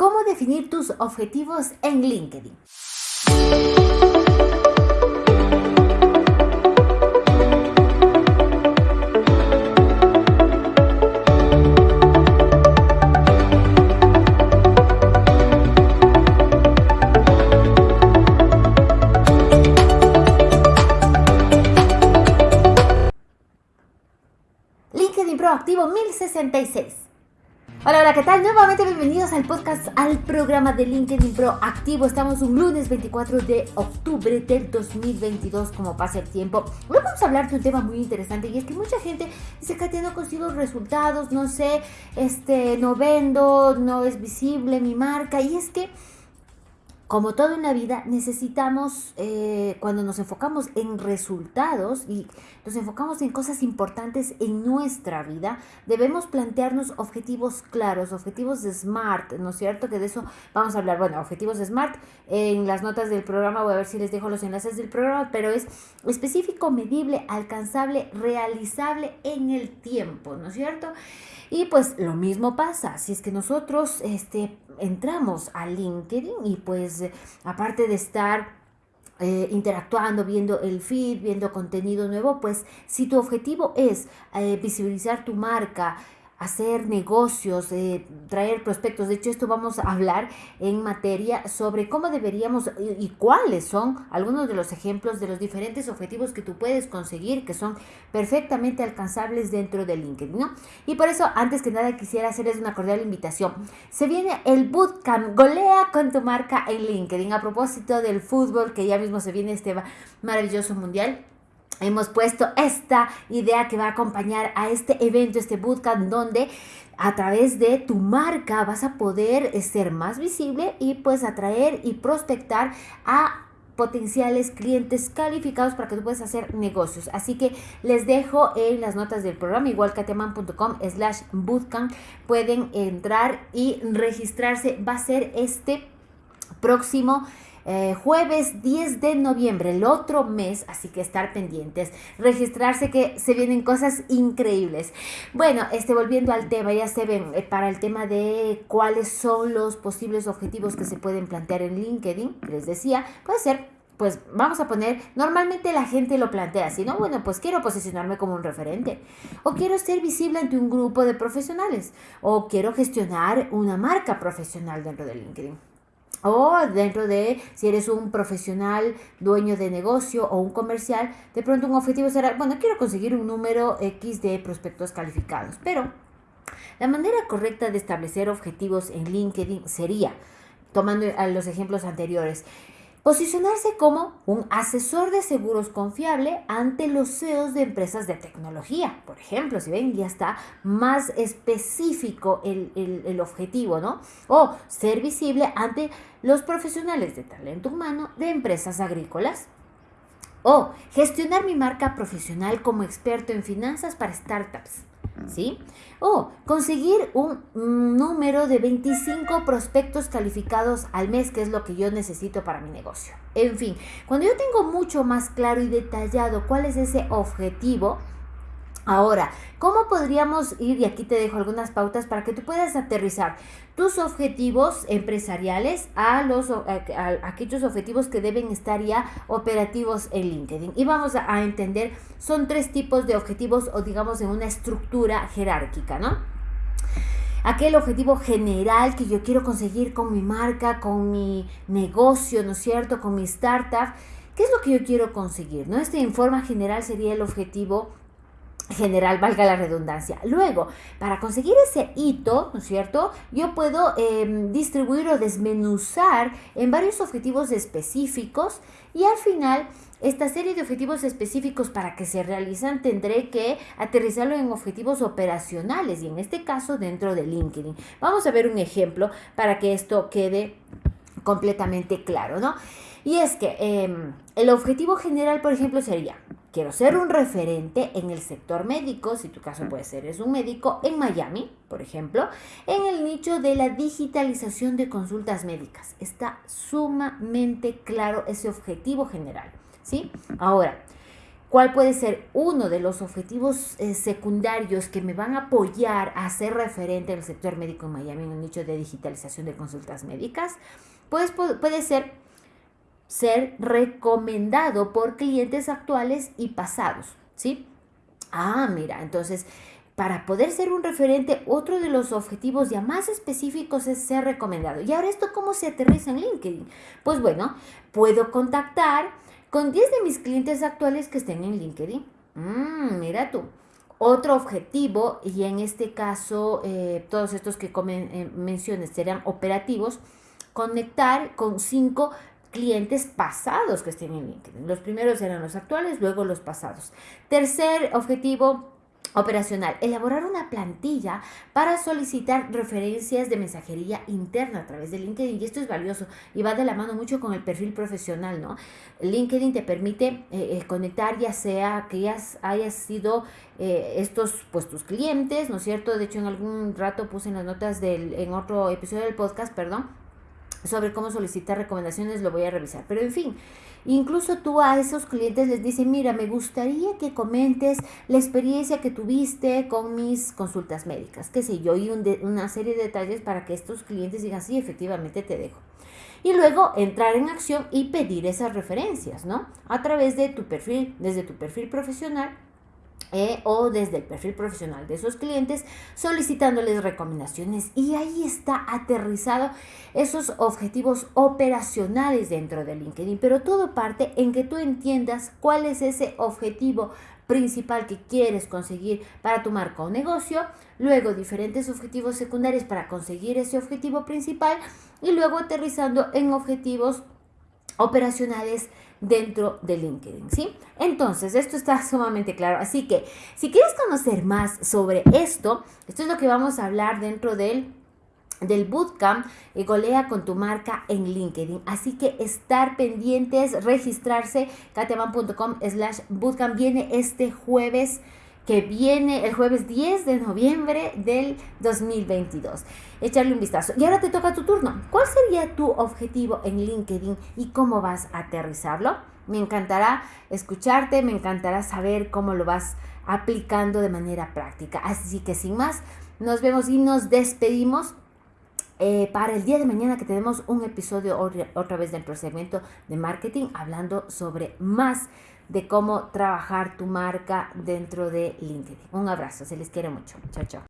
¿Cómo definir tus objetivos en LinkedIn? LinkedIn Proactivo 1066. Hola, hola, ¿qué tal? Nuevamente bienvenidos al podcast, al programa de LinkedIn Pro Activo. Estamos un lunes 24 de octubre del 2022, como pasa el tiempo. Hoy vamos a hablar de un tema muy interesante y es que mucha gente dice que no consigo resultados, no sé, este, no vendo, no es visible mi marca y es que como todo en la vida, necesitamos, eh, cuando nos enfocamos en resultados y nos enfocamos en cosas importantes en nuestra vida, debemos plantearnos objetivos claros, objetivos de SMART, ¿no es cierto? Que de eso vamos a hablar. Bueno, objetivos de SMART, en las notas del programa voy a ver si les dejo los enlaces del programa, pero es específico, medible, alcanzable, realizable en el tiempo, ¿no es cierto? Y pues lo mismo pasa, si es que nosotros este, entramos a LinkedIn y pues aparte de estar eh, interactuando, viendo el feed, viendo contenido nuevo, pues si tu objetivo es eh, visibilizar tu marca, hacer negocios, eh, traer prospectos. De hecho, esto vamos a hablar en materia sobre cómo deberíamos y, cuáles son algunos de los ejemplos de los diferentes objetivos que tú puedes conseguir que son perfectamente alcanzables dentro de LinkedIn. Y por eso, antes que nada, quisiera hacerles una cordial invitación. Se viene el Bootcamp Golea con tu marca en LinkedIn. A propósito del fútbol, que ya mismo se viene este maravilloso mundial hemos puesto esta idea que va a acompañar a este evento, este bootcamp, donde a través de tu marca vas a poder eh, ser más visible y pues atraer y prospectar a potenciales clientes calificados para que tú puedas hacer negocios. Así que les dejo en las notas del programa, igual kateman.com slash bootcamp, pueden entrar y registrarse. Va a ser este próximo eh, jueves 10 de noviembre, el otro mes, así que estar pendientes, registrarse que se vienen cosas increíbles. Bueno, este, volviendo al tema, ya se ven, eh, para el tema de cuáles son los posibles objetivos que se pueden plantear en LinkedIn, les decía, puede ser pues vamos a poner, normalmente la gente lo plantea así, ¿no? Bueno, pues quiero posicionarme como un referente, o quiero ser visible ante un grupo de profesionales, o quiero gestionar una marca profesional dentro de LinkedIn. O dentro de, si eres un profesional, dueño de negocio o un comercial, de pronto un objetivo será, bueno, quiero conseguir un número X de prospectos calificados. Pero la manera correcta de establecer objetivos en LinkedIn sería, tomando los ejemplos anteriores, Posicionarse como un asesor de seguros confiable ante los CEOs de empresas de tecnología. Por ejemplo, si ven, ya está más específico el, el objetivo, ¿no? O ser visible ante los profesionales de talento humano de empresas agrícolas. O gestionar mi marca profesional como experto en finanzas para startups. ¿Sí? O conseguir un número de 25 prospectos calificados al mes, que es lo que yo necesito para mi negocio. En fin, cuando yo tengo mucho más claro y detallado cuál es ese objetivo, Ahora, ¿cómo podríamos ir? Y aquí te dejo algunas pautas para que tú puedas aterrizar tus objetivos empresariales a, los, aquellos objetivos que deben estar ya operativos en LinkedIn. Y vamos a, entender, son tres tipos de objetivos o digamos en una estructura jerárquica, ¿no? aquel objetivo general que yo quiero conseguir con mi marca, con mi negocio, ¿no es cierto? Con mi startup. ¿Qué es lo que yo quiero conseguir? ¿no? Este en forma general sería el objetivo general, valga la redundancia. Luego, para conseguir ese hito, ¿no es cierto? Yo puedo em, distribuir o desmenuzar en varios objetivos específicos y al final esta serie de objetivos específicos para que se realizan tendré que aterrizarlo en objetivos operacionales y en este caso dentro de LinkedIn. Vamos a ver un ejemplo para que esto quede completamente claro, ¿no? Y es que em, el objetivo general, por ejemplo, sería, quiero ser un referente en el sector médico, si tu caso puede ser, es un médico en Miami, por ejemplo, en el nicho de la digitalización de consultas médicas. Está sumamente claro ese objetivo general, ¿sí? Ahora, cuál puede ser uno de los objetivos eh, secundarios que me van a apoyar a ser referente en el sector médico en Miami en el nicho de digitalización de consultas médicas, pues puede ser ser recomendado por clientes actuales y pasados, ¿sí? Ah, mira, entonces para poder ser un referente, otro de los objetivos ya más específicos es ser recomendado. ¿Y ahora esto cómo se aterriza en LinkedIn? Pues bueno, puedo contactar con 10 de mis clientes actuales que estén en LinkedIn. Mm, mira tú. Otro objetivo, y en este caso eh, todos estos que eh, menciones serán operativos, conectar con 5 clientes pasados que estén en LinkedIn. Los primeros eran los actuales, luego los pasados. Tercer objetivo, operacional, elaborar una plantilla para solicitar referencias de mensajería interna a través de LinkedIn y esto es valioso y va de la mano mucho con el perfil profesional, ¿no? LinkedIn te permite eh, eh, conectar ya sea que ya hayas sido eh, estos pues tus clientes, ¿no es cierto? De hecho en algún rato puse en las notas del, en otro episodio del podcast, perdón, sobre cómo solicitar recomendaciones, lo voy a revisar, pero en fin. Incluso tú a esos clientes les dices, mira, me gustaría que comentes la experiencia que tuviste con mis consultas médicas, qué sé yo, y una serie de detalles para que estos clientes digan, sí, efectivamente te dejo. Y luego entrar en acción y pedir esas referencias, ¿no? A través de tu perfil, desde tu perfil profesional eh, o desde el perfil profesional de esos clientes solicitándoles recomendaciones. Y ahí está aterrizado esos objetivos operacionales dentro de LinkedIn. Pero todo parte en que tú entiendas cuál es ese objetivo principal que quieres conseguir para tu marca o negocio, luego diferentes objetivos secundarios para conseguir ese objetivo principal y luego aterrizando en objetivos operacionales dentro de LinkedIn, ¿sí? Entonces, esto está sumamente claro. Así que, si quieres conocer más sobre esto, esto es lo que vamos a hablar dentro del del bootcamp y golea con tu marca en LinkedIn. Así que estar pendientes, registrarse, kateman.com slash bootcamp viene este jueves que viene el jueves 10 de noviembre del 2022. Echarle un vistazo. Y ahora te toca tu turno. ¿Cuál sería tu objetivo en LinkedIn y cómo vas a aterrizarlo? Me encantará escucharte, me encantará saber cómo lo vas aplicando de manera práctica. Así que sin más, nos vemos y nos despedimos. Eh, para el día de mañana que tenemos un episodio otra vez del procedimiento de marketing hablando sobre más de cómo trabajar tu marca dentro de LinkedIn. Un abrazo, se les quiere mucho. Chao, chao.